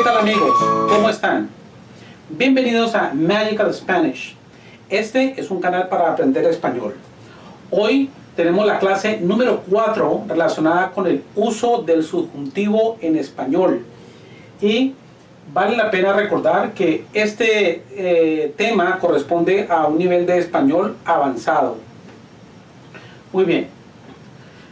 ¿qué tal amigos? ¿Cómo están? Bienvenidos a Magical Spanish. Este es un canal para aprender español. Hoy tenemos la clase número 4 relacionada con el uso del subjuntivo en español. Y vale la pena recordar que este eh, tema corresponde a un nivel de español avanzado. Muy bien.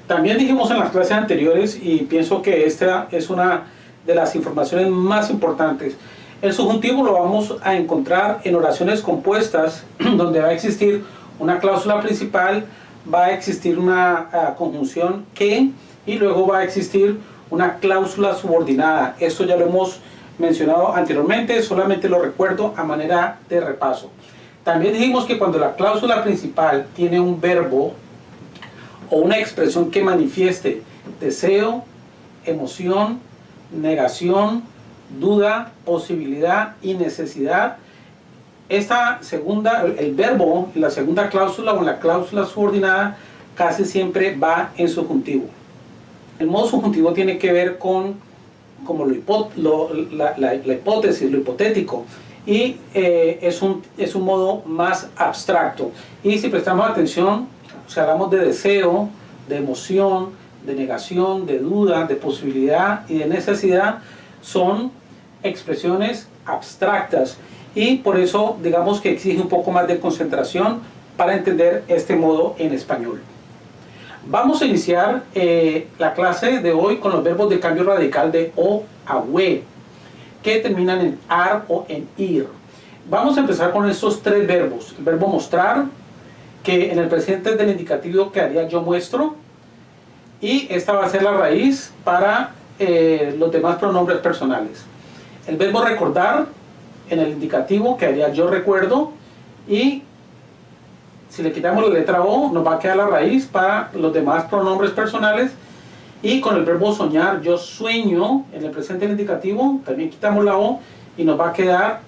También dijimos en las clases anteriores y pienso que esta es una de las informaciones más importantes. El subjuntivo lo vamos a encontrar en oraciones compuestas donde va a existir una cláusula principal, va a existir una uh, conjunción que y luego va a existir una cláusula subordinada. Esto ya lo hemos mencionado anteriormente, solamente lo recuerdo a manera de repaso. También dijimos que cuando la cláusula principal tiene un verbo o una expresión que manifieste deseo, emoción, negación, duda, posibilidad y necesidad, esta segunda, el verbo, la segunda cláusula o la cláusula subordinada casi siempre va en subjuntivo. El modo subjuntivo tiene que ver con como lo, la, la, hipótesis, lo hipotético, y eh, es, un, es un modo más abstracto. Y si prestamos atención, si hablamos de deseo, de emoción, de negación, de duda, de posibilidad y de necesidad, son expresiones abstractas y por eso digamos que exige un poco más de concentración para entender este modo en español. Vamos a iniciar eh, la clase de hoy con los verbos de cambio radical de o a we, que terminan en ar o en ir. Vamos a empezar con estos tres verbos. El verbo mostrar, que en el presente del indicativo quedaría yo muestro, y esta va a ser la raíz para eh, los demás pronombres personales. El verbo recordar, en el indicativo quedaría yo recuerdo, y si le quitamos la letra O, nos va a quedar la raíz para los demás pronombres personales. Y con el verbo soñar, yo sueño, en el presente indicativo, también quitamos la O y nos va a quedar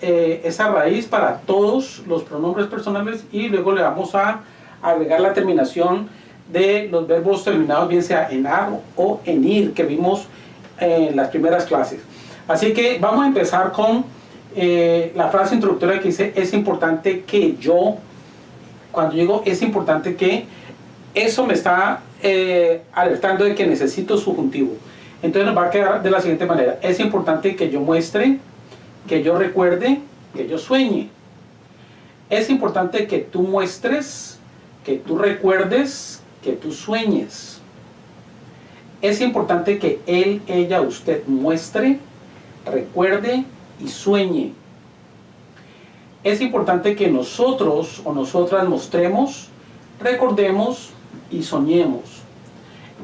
eh, esa raíz para todos los pronombres personales y luego le vamos a agregar la terminación de los verbos terminados bien sea en ar o en ir que vimos en las primeras clases. Así que vamos a empezar con eh, la frase introductoria que dice es importante que yo cuando digo es importante que, eso me está eh, alertando de que necesito subjuntivo. Entonces nos va a quedar de la siguiente manera. Es importante que yo muestre, que yo recuerde, que yo sueñe. Es importante que tú muestres, que tú recuerdes, que tú sueñes. Es importante que él, ella, usted muestre, recuerde y sueñe es importante que nosotros o nosotras mostremos, recordemos y soñemos.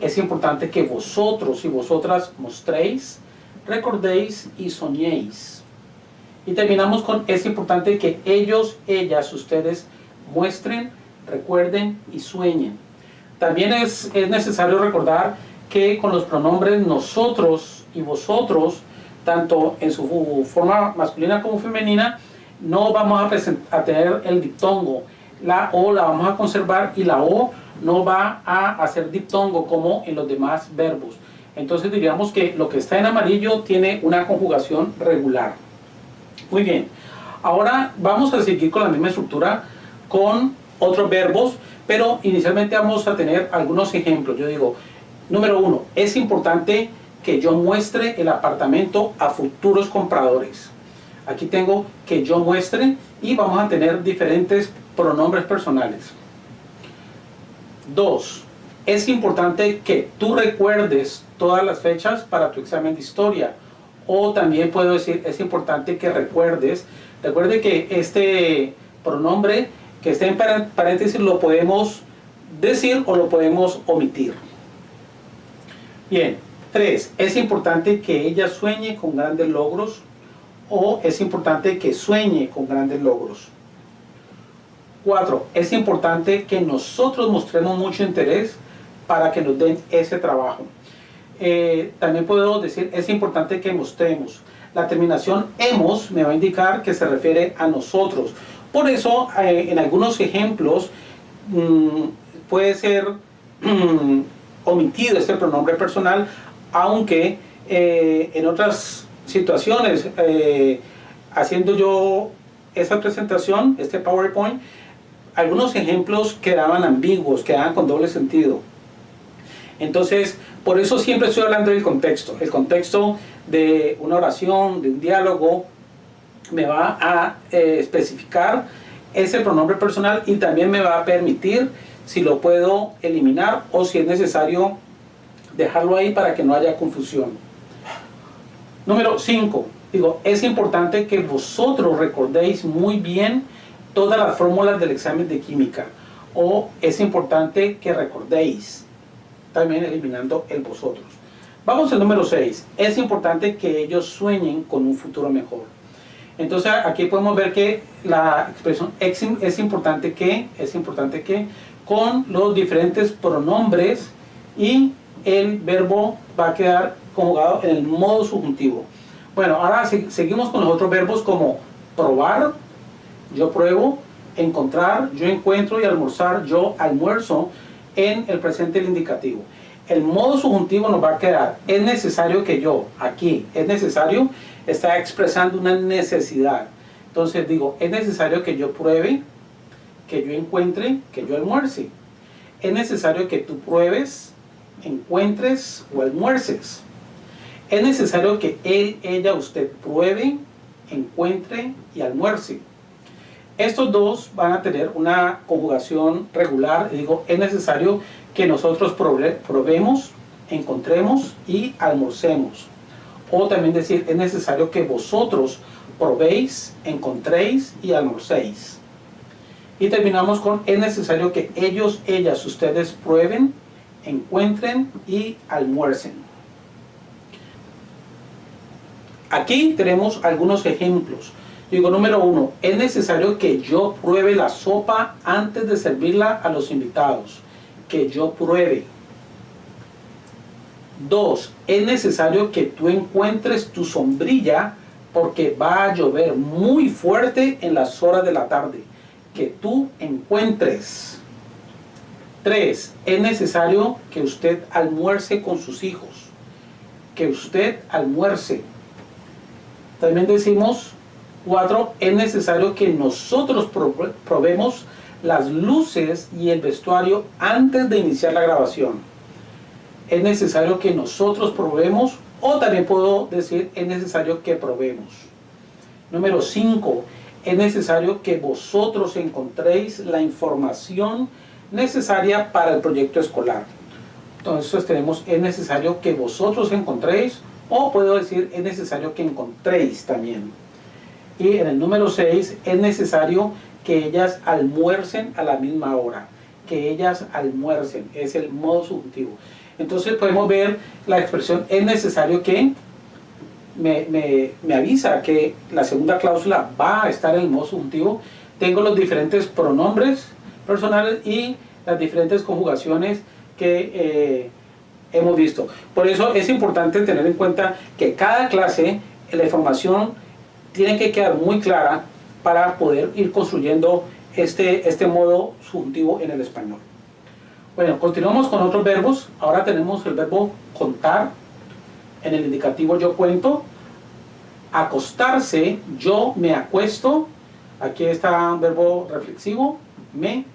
Es importante que vosotros y vosotras mostréis, recordéis y soñéis. Y terminamos con, es importante que ellos, ellas, ustedes muestren, recuerden y sueñen. También es, es necesario recordar que con los pronombres nosotros y vosotros, tanto en su forma masculina como femenina, no vamos a, tener el diptongo. La O la vamos a conservar y la O no va a hacer diptongo como en los demás verbos. Entonces diríamos que lo que está en amarillo tiene una conjugación regular. Muy bien. Ahora vamos a seguir con la misma estructura con otros verbos, pero inicialmente vamos a tener algunos ejemplos. Yo digo, número uno, es importante que yo muestre el apartamento a futuros compradores. Aquí tengo que yo muestre y vamos a tener diferentes pronombres personales. Dos, es importante que tú recuerdes todas las fechas para tu examen de historia. O también puedo decir, es importante que recuerdes. Recuerde que este pronombre que está en paréntesis lo podemos decir o lo podemos omitir. Bien, tres, es importante que ella sueñe con grandes logros o es importante que sueñe con grandes logros. Cuatro, es importante que nosotros mostremos mucho interés para que nos den ese trabajo. Eh, también puedo decir, es importante que mostremos. La terminación hemos me va a indicar que se refiere a nosotros. Por eso, eh, en algunos ejemplos, mm, puede ser omitido este pronombre personal, aunque eh, en otras situaciones, eh, haciendo yo esa presentación, este PowerPoint, algunos ejemplos quedaban ambiguos, quedaban con doble sentido. Entonces, por eso siempre estoy hablando del contexto. El contexto de una oración, de un diálogo, me va a eh, especificar ese pronombre personal y también me va a permitir si lo puedo eliminar o si es necesario dejarlo ahí para que no haya confusión. Número 5. Digo, es importante que vosotros recordéis muy bien todas las fórmulas del examen de química. O es importante que recordéis, también eliminando el vosotros. Vamos al número 6. Es importante que ellos sueñen con un futuro mejor. Entonces aquí podemos ver que la expresión es importante que, es importante que, con los diferentes pronombres y el verbo va a quedar conjugado en el modo subjuntivo. Bueno, ahora seguimos con los otros verbos como probar, yo pruebo, encontrar, yo encuentro y almorzar, yo almuerzo en el presente el indicativo. El modo subjuntivo nos va a quedar, es necesario que yo, aquí, es necesario, está expresando una necesidad. Entonces digo, es necesario que yo pruebe, que yo encuentre, que yo almuerce. Es necesario que tú pruebes, encuentres o almuerces es necesario que él, ella, usted pruebe, encuentre y almuerce. Estos dos van a tener una conjugación regular. Digo, es necesario que nosotros probemos, encontremos y almorcemos. O también decir, es necesario que vosotros probéis, encontréis y almorcéis. Y terminamos con, es necesario que ellos, ellas, ustedes prueben, encuentren y almuercen. Aquí tenemos algunos ejemplos. Digo, número uno, es necesario que yo pruebe la sopa antes de servirla a los invitados. Que yo pruebe. Dos, es necesario que tú encuentres tu sombrilla porque va a llover muy fuerte en las horas de la tarde. Que tú encuentres. Tres, es necesario que usted almuerce con sus hijos. Que usted almuerce también decimos, cuatro, es necesario que nosotros probemos las luces y el vestuario antes de iniciar la grabación. Es necesario que nosotros probemos, o también puedo decir, es necesario que probemos. Número 5. Es necesario que vosotros encontréis la información necesaria para el proyecto escolar. Entonces tenemos, es necesario que vosotros encontréis o puedo decir, es necesario que encontréis también. Y en el número 6, es necesario que ellas almuercen a la misma hora. Que ellas almuercen, es el modo subjuntivo. Entonces podemos ver la expresión, es necesario que me, me, avisa que la segunda cláusula va a estar en el modo subjuntivo. Tengo los diferentes pronombres personales y las diferentes conjugaciones que... Eh, hemos visto. Por eso es importante tener en cuenta que cada clase, la información tiene que quedar muy clara para poder ir construyendo este, este modo subjuntivo en el español. Bueno, continuamos con otros verbos. Ahora tenemos el verbo contar. En el indicativo yo cuento. Acostarse, yo me acuesto. Aquí está un verbo reflexivo, me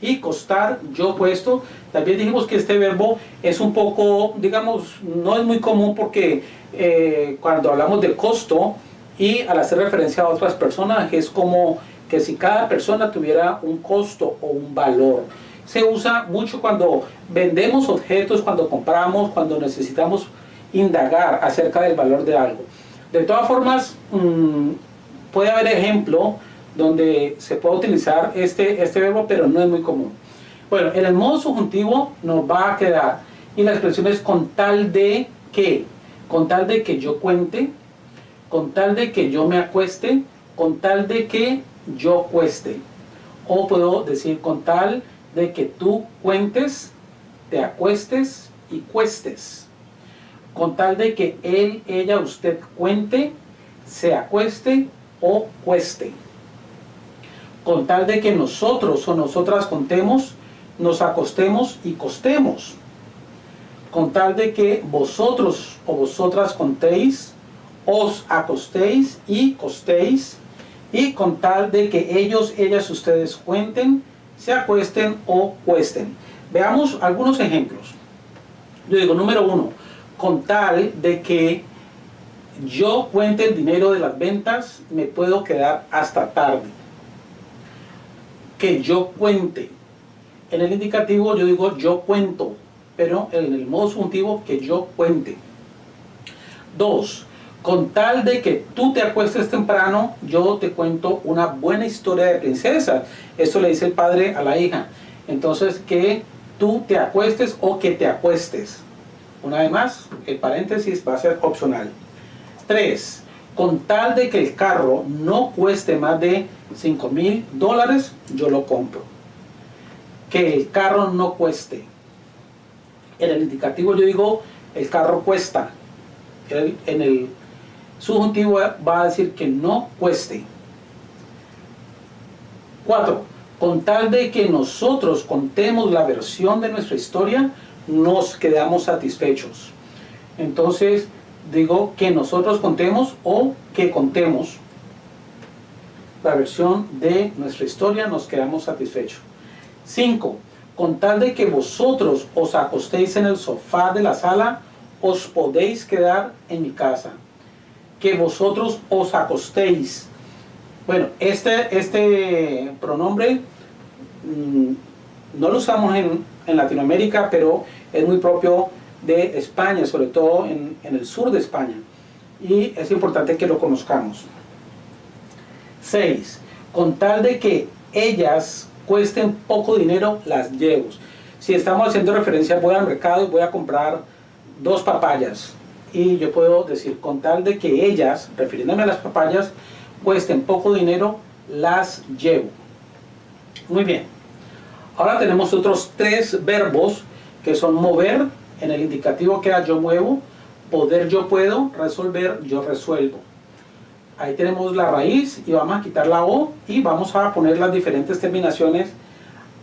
y costar yo puesto. También dijimos que este verbo es un poco, digamos, no es muy común porque eh, cuando hablamos de costo y al hacer referencia a otras personas es como que si cada persona tuviera un costo o un valor. Se usa mucho cuando vendemos objetos, cuando compramos, cuando necesitamos indagar acerca del valor de algo. De todas formas, mm, puede haber ejemplo donde se puede utilizar este, este verbo, pero no es muy común. Bueno, en el modo subjuntivo nos va a quedar, y la expresión es con tal de que, con tal de que yo cuente, con tal de que yo me acueste, con tal de que yo cueste. O puedo decir con tal de que tú cuentes, te acuestes y cuestes. Con tal de que él, ella, usted cuente, se acueste o cueste. Con tal de que nosotros o nosotras contemos, nos acostemos y costemos, con tal de que vosotros o vosotras contéis os acostéis y costéis, y con tal de que ellos, ellas, ustedes cuenten, se acuesten o cuesten. Veamos algunos ejemplos. Yo digo, número uno, con tal de que yo cuente el dinero de las ventas, me puedo quedar hasta tarde. Que yo cuente. En el indicativo yo digo yo cuento, pero en el modo subjuntivo que yo cuente. Dos, con tal de que tú te acuestes temprano, yo te cuento una buena historia de princesa. Esto le dice el padre a la hija. Entonces, que tú te acuestes o que te acuestes. Una vez más, el paréntesis va a ser opcional. 3. Con tal de que el carro no cueste más de 5 mil dólares, yo lo compro. Que el carro no cueste. En el indicativo yo digo, el carro cuesta. en el subjuntivo va a decir que no cueste. 4. Con tal de que nosotros contemos la versión de nuestra historia, nos quedamos satisfechos. Entonces, digo que nosotros contemos o que contemos la versión de nuestra historia, nos quedamos satisfechos. 5. Con tal de que vosotros os acostéis en el sofá de la sala, os podéis quedar en mi casa. Que vosotros os acostéis. Bueno, este, este pronombre mm, no lo usamos en, en Latinoamérica, pero es muy propio de España, sobre todo en, el sur de España. Y es importante que lo conozcamos. 6. Con tal de que ellas cuesten poco dinero, las llevo. Si estamos haciendo referencia, voy al mercado y voy a comprar dos papayas. Y yo puedo decir, con tal de que ellas, refiriéndome a las papayas, cuesten poco dinero, las llevo. Muy bien. Ahora tenemos otros tres verbos que son mover, en el indicativo queda yo muevo, poder yo puedo, resolver yo resuelvo. Ahí tenemos la raíz y vamos a quitar la O y vamos a poner las diferentes terminaciones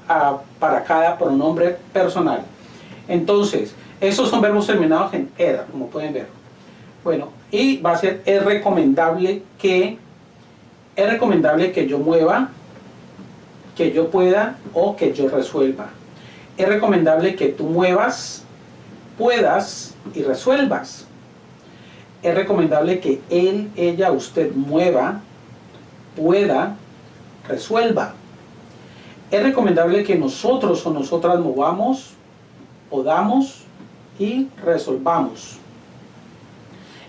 ah, para cada pronombre personal. Entonces, esos son verbos terminados en ER, como pueden ver. Bueno, y va a ser es recomendable que es recomendable que yo mueva, que yo pueda o que yo resuelva. Es recomendable que tú muevas, puedas y resuelvas. Es recomendable que él, ella, usted mueva, pueda, resuelva. Es recomendable que nosotros o nosotras movamos, podamos y resolvamos.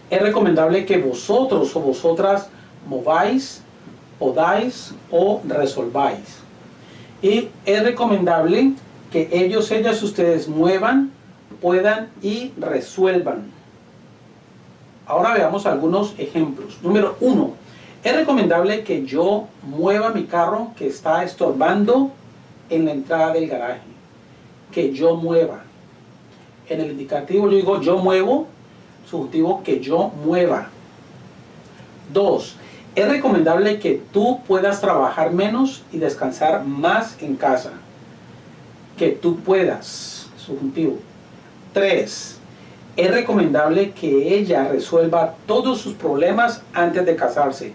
Es recomendable que vosotros o vosotras mováis, podáis o resolváis. Y es recomendable que ellos, ellas, ustedes muevan, puedan y resuelvan. Ahora veamos algunos ejemplos. Número uno, es recomendable que yo mueva mi carro que está estorbando en la entrada del garaje. Que yo mueva. En el indicativo yo digo yo muevo, subjuntivo que yo mueva. Dos, es recomendable que tú puedas trabajar menos y descansar más en casa. Que tú puedas, subjuntivo. 3. Es recomendable que ella resuelva todos sus problemas antes de casarse.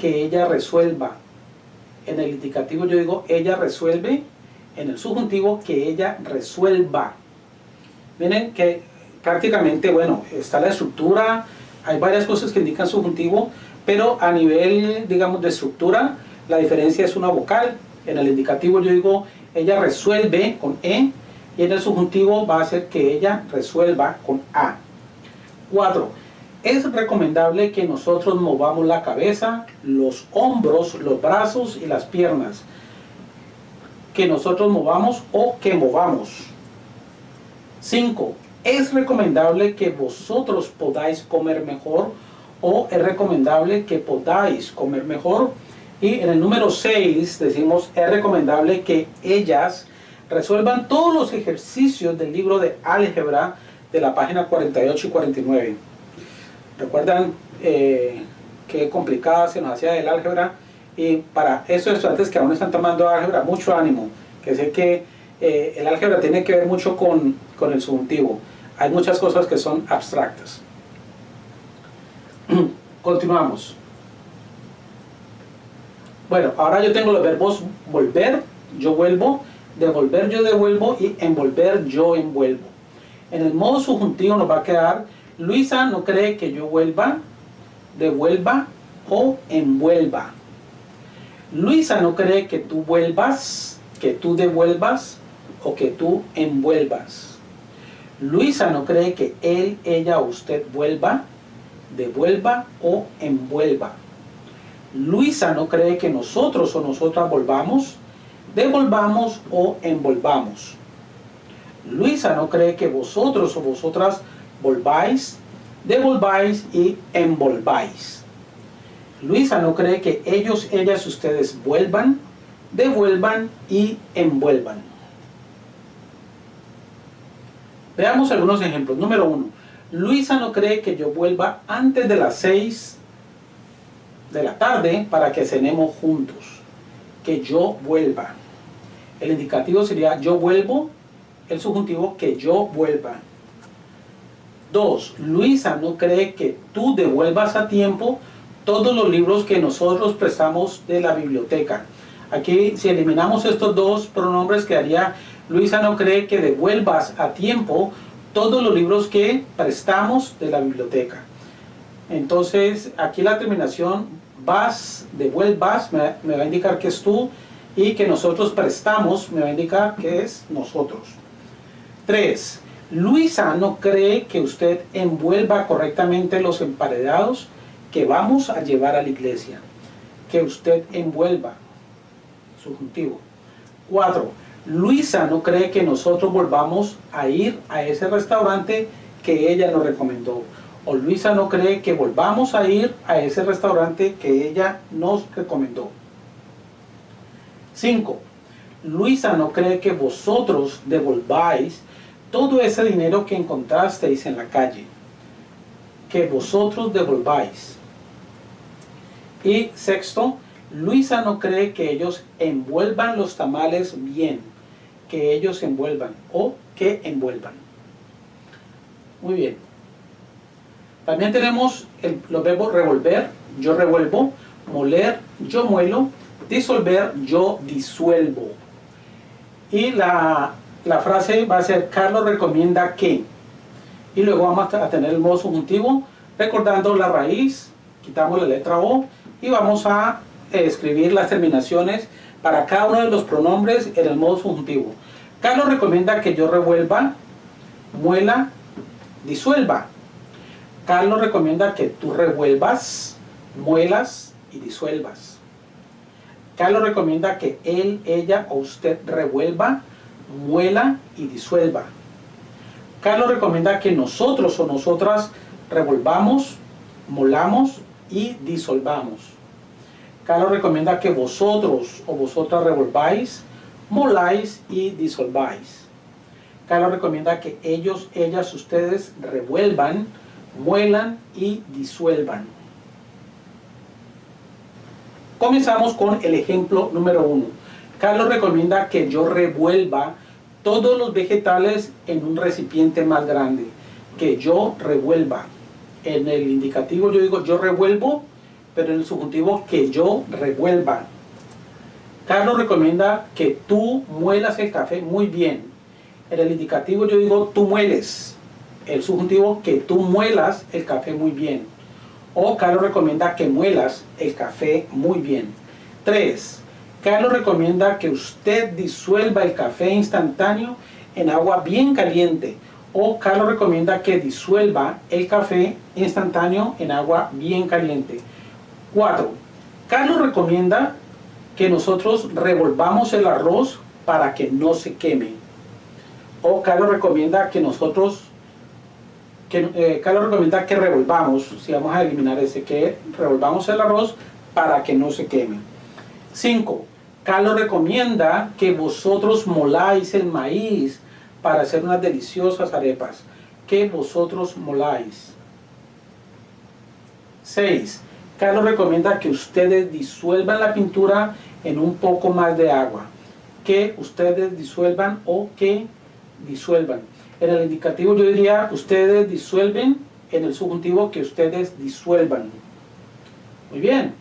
Que ella resuelva. En el indicativo yo digo ella resuelve. En el subjuntivo que ella resuelva. Miren que prácticamente, bueno, está la estructura. Hay varias cosas que indican subjuntivo. Pero a nivel, digamos, de estructura, la diferencia es una vocal. En el indicativo yo digo ella resuelve con E y en el subjuntivo va a ser que ella resuelva con A. 4. Es recomendable que nosotros movamos la cabeza, los hombros, los brazos y las piernas. Que nosotros movamos o que movamos. 5. Es recomendable que vosotros podáis comer mejor o es recomendable que podáis comer mejor. Y en el número 6 decimos es recomendable que ellas resuelvan todos los ejercicios del libro de álgebra de la página 48 y 49. ¿Recuerdan eh, qué complicada se nos hacía el álgebra? Y para esos estudiantes que aún están tomando álgebra, mucho ánimo, que sé que eh, el álgebra tiene que ver mucho con, con el subjuntivo. Hay muchas cosas que son abstractas. Continuamos. Bueno, ahora yo tengo los verbos volver, yo vuelvo, devolver, yo devuelvo y envolver, yo envuelvo. En el modo subjuntivo nos va a quedar Luisa no cree que yo vuelva, devuelva o envuelva. Luisa no cree que tú vuelvas, que tú devuelvas o que tú envuelvas. Luisa no cree que él, ella o usted vuelva, devuelva o envuelva. Luisa no cree que nosotros o nosotras volvamos, devolvamos o envolvamos. Luisa no cree que vosotros o vosotras volváis, devolváis y envolváis. Luisa no cree que ellos, ellas, ustedes vuelvan, devuelvan y envuelvan. Veamos algunos ejemplos. Número uno. Luisa no cree que yo vuelva antes de las 6 de la tarde para que cenemos juntos. Que yo vuelva. El indicativo sería yo vuelvo, el subjuntivo que yo vuelva. Dos, Luisa no cree que tú devuelvas a tiempo todos los libros que nosotros prestamos de la biblioteca. Aquí si eliminamos estos dos pronombres quedaría Luisa no cree que devuelvas a tiempo todos los libros que prestamos de la biblioteca. Entonces aquí la terminación vas, devuelvas, me, me va a indicar que es tú y que nosotros prestamos me va a indicar que es nosotros. 3. Luisa no cree que usted envuelva correctamente los emparedados que vamos a llevar a la iglesia. Que usted envuelva. Subjuntivo. 4. Luisa no cree que nosotros volvamos a ir a ese restaurante que ella nos recomendó. O Luisa no cree que volvamos a ir a ese restaurante que ella nos recomendó. 5. Luisa no cree que vosotros devolváis todo ese dinero que encontrasteis en la calle, que vosotros devolváis. Y sexto, Luisa no cree que ellos envuelvan los tamales bien, que ellos envuelvan o que envuelvan. Muy bien. También tenemos los verbos revolver, yo revuelvo, moler, yo muelo, disolver, yo disuelvo. Y la la frase va a ser Carlos recomienda que y luego vamos a tener el modo subjuntivo recordando la raíz quitamos la letra O y vamos a eh, escribir las terminaciones para cada uno de los pronombres en el modo subjuntivo Carlos recomienda que yo revuelva muela disuelva Carlos recomienda que tú revuelvas muelas y disuelvas Carlos recomienda que él, ella o usted revuelva muela y disuelva. Carlos recomienda que nosotros o nosotras revolvamos, molamos y disolvamos. Carlos recomienda que vosotros o vosotras revolváis, moláis y disolváis. Carlos recomienda que ellos, ellas, ustedes revuelvan, muelan y disuelvan. Comenzamos con el ejemplo número uno. Carlos recomienda que yo revuelva todos los vegetales en un recipiente más grande. Que yo revuelva. En el indicativo yo digo yo revuelvo, pero en el subjuntivo que yo revuelva. Carlos recomienda que tú muelas el café muy bien. En el indicativo yo digo tú mueles. El subjuntivo que tú muelas el café muy bien. O Carlos recomienda que muelas el café muy bien. 3. Carlos recomienda que usted disuelva el café instantáneo en agua bien caliente o Carlos recomienda que disuelva el café instantáneo en agua bien caliente. 4. Carlos recomienda que nosotros revolvamos el arroz para que no se queme. O Carlos recomienda que nosotros, que, eh, Carlos recomienda que revolvamos, si vamos a eliminar ese, que revolvamos el arroz para que no se queme. 5. Carlos recomienda que vosotros moláis el maíz para hacer unas deliciosas arepas. Que vosotros moláis. 6. Carlos recomienda que ustedes disuelvan la pintura en un poco más de agua. Que ustedes disuelvan o que disuelvan. En el indicativo yo diría ustedes disuelven en el subjuntivo que ustedes disuelvan. Muy bien.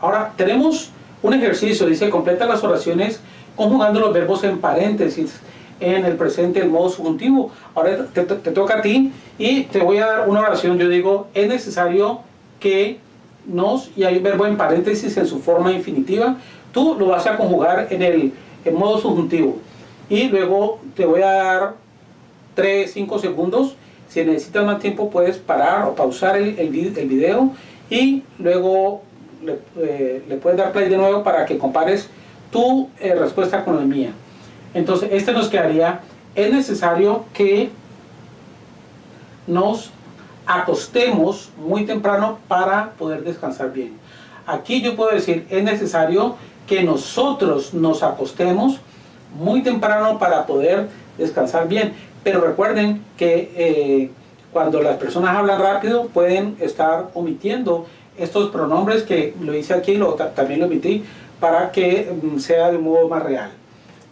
Ahora, tenemos un ejercicio, dice, completa las oraciones conjugando los verbos en paréntesis en el presente el modo subjuntivo. Ahora te, toca a ti y te voy a dar una oración. Yo digo, es necesario que nos, y hay un verbo en paréntesis en su forma infinitiva, tú lo vas a conjugar en el modo subjuntivo. Y luego te voy a dar 3, 5 segundos. Si necesitas más tiempo puedes parar o pausar el, el, video y luego eh, le, puedes dar play de nuevo para que compares tu eh, respuesta con la mía. Entonces, este nos quedaría, es necesario que nos acostemos muy temprano para poder descansar bien. Aquí yo puedo decir, es necesario que nosotros nos acostemos muy temprano para poder descansar bien. Pero recuerden que eh, cuando las personas hablan rápido pueden estar omitiendo estos pronombres que lo hice aquí, lo, también lo omití, para que mm, sea de un modo más real.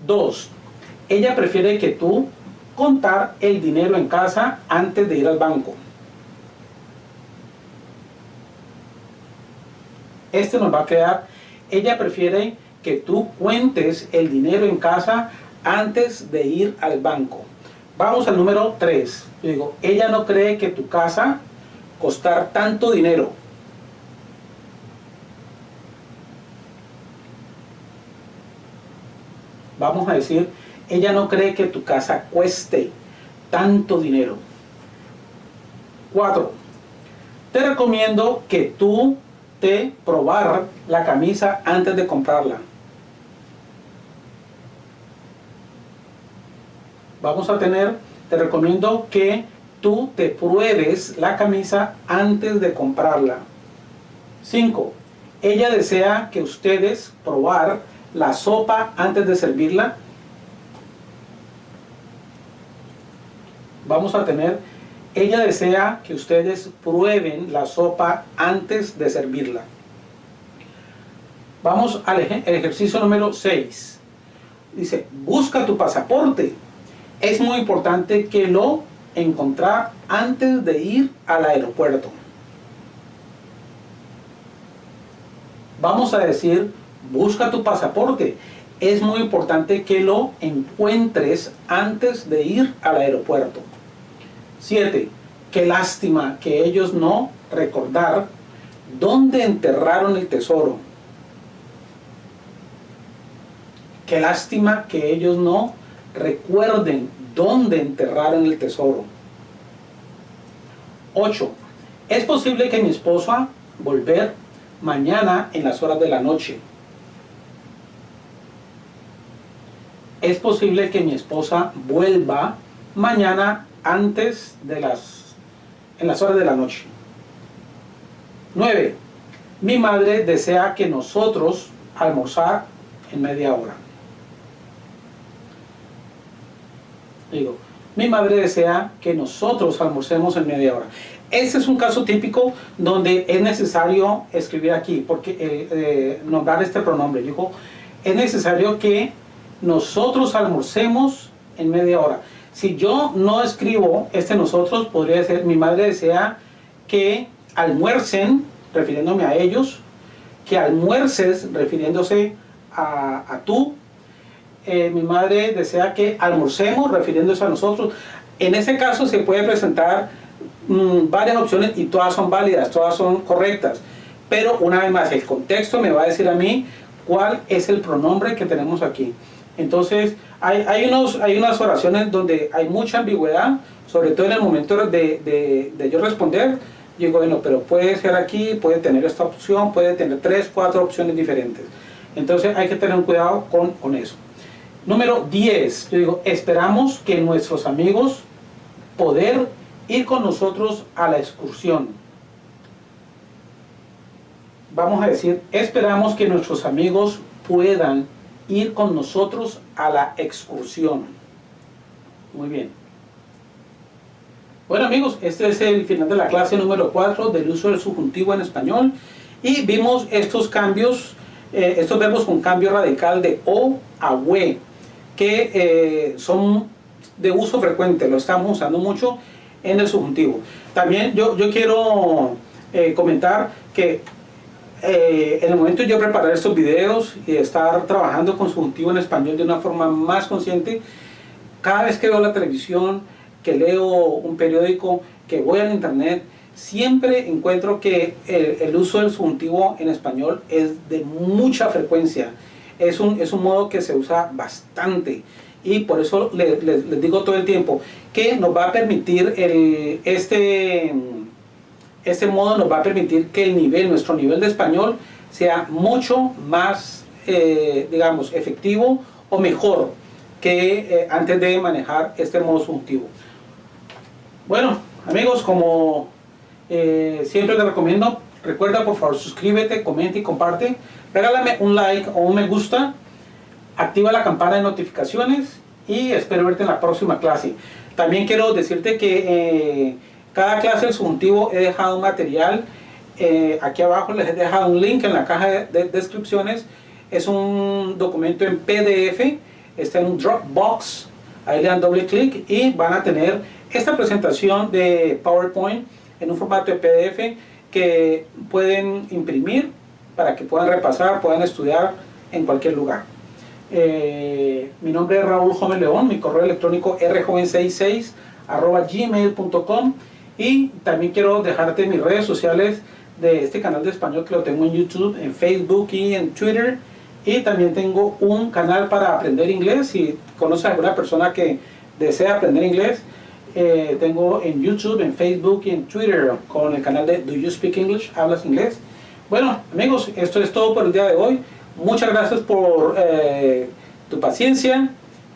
Dos, ella prefiere que tú contar el dinero en casa antes de ir al banco. Este nos va a quedar, ella prefiere que tú cuentes el dinero en casa antes de ir al banco. Vamos al número 3. Yo digo, ella no cree que tu casa costar tanto dinero. Vamos a decir, ella no cree que tu casa cueste tanto dinero. 4. Te recomiendo que tú te probar la camisa antes de comprarla. Vamos a tener, te recomiendo que tú te pruebes la camisa antes de comprarla. 5. Ella desea que ustedes probar la sopa antes de servirla. Vamos a tener, ella desea que ustedes prueben la sopa antes de servirla. Vamos al ejercicio número 6. Dice, busca tu pasaporte. Es muy importante que lo encontrar antes de ir al aeropuerto. Vamos a decir, busca tu pasaporte. Es muy importante que lo encuentres antes de ir al aeropuerto. 7. Qué lástima que ellos no recordar dónde enterraron el tesoro. Qué lástima que ellos no recuerden dónde enterraron el tesoro. 8. Es posible que mi esposa volver mañana en las horas de la noche. Es posible que mi esposa vuelva mañana antes de las en las horas de la noche. 9 mi madre desea que nosotros almorzar en media hora. Digo mi madre desea que nosotros almorcemos en media hora. Ese es un caso típico donde es necesario escribir aquí porque el, eh, nombrar este pronombre. Dijo es necesario que nosotros almorcemos en media hora. Si yo no escribo este nosotros, podría ser mi madre desea que almuercen, refiriéndome a ellos, que almuerces, refiriéndose a, tú. Eh, mi madre desea que almorcemos, refiriéndose a nosotros. En ese caso se puede presentar mm, varias opciones y todas son válidas, todas son correctas. Pero una vez más, el contexto me va a decir a mí cuál es el pronombre que tenemos aquí. Entonces, hay, hay, unos, hay unas oraciones donde hay mucha ambigüedad, sobre todo en el momento de, de, yo responder, yo digo, bueno, pero puede ser aquí, puede tener esta opción, puede tener tres, cuatro opciones diferentes. Entonces hay que tener cuidado con, con eso. Número 10, yo digo, esperamos que nuestros amigos poder ir con nosotros a la excursión. Vamos a decir, esperamos que nuestros amigos puedan ir con nosotros a la excursión. Muy bien. Bueno amigos, este es el final de la clase número 4 del uso del subjuntivo en español y vimos estos cambios, eh, estos verbos con cambio radical de o a we, que eh, son de uso frecuente, lo estamos usando mucho en el subjuntivo. También yo, yo quiero eh, comentar que eh, en el momento de yo preparar estos videos y estar trabajando con subjuntivo en español de una forma más consciente, cada vez que veo la televisión, que leo un periódico, que voy al internet, siempre encuentro que el, uso del subjuntivo en español es de mucha frecuencia. Es un, es un modo que se usa bastante y por eso les, digo todo el tiempo que nos va a permitir el, este, este modo nos va a permitir que el nivel, nuestro nivel de español sea mucho más, eh, digamos, efectivo o mejor que eh, antes de manejar este modo subjuntivo. Bueno, amigos, como eh, siempre te recomiendo, recuerda por favor suscríbete, comenta y comparte. Regálame un like o un me gusta. Activa la campana de notificaciones y espero verte en la próxima clase. También quiero decirte que cada clase del subjuntivo he dejado un material. Eh, aquí abajo les he dejado un link en la caja de, descripciones. Es un documento en PDF. Está en un Dropbox. Ahí le dan doble clic y van a tener esta presentación de PowerPoint en un formato de PDF que pueden imprimir para que puedan repasar, puedan estudiar en cualquier lugar. Eh, mi nombre es Raúl Joven León, mi correo electrónico rjoven66 gmail.com y también quiero dejarte mis redes sociales de este canal de español que lo tengo en YouTube, en Facebook y en Twitter y también tengo un canal para aprender inglés si conoces a alguna persona que desea aprender inglés eh, tengo en YouTube, en Facebook y en Twitter con el canal de Do You Speak English? ¿Hablas inglés? Bueno, amigos, esto es todo por el día de hoy. Muchas gracias por eh, tu paciencia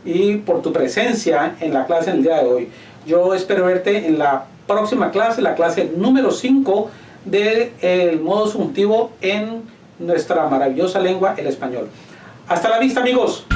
y por tu presencia en la clase el día de hoy. Yo espero verte en la próxima clase, la clase número 5 del modo subjuntivo en nuestra maravillosa lengua, el español. Hasta la vista, amigos.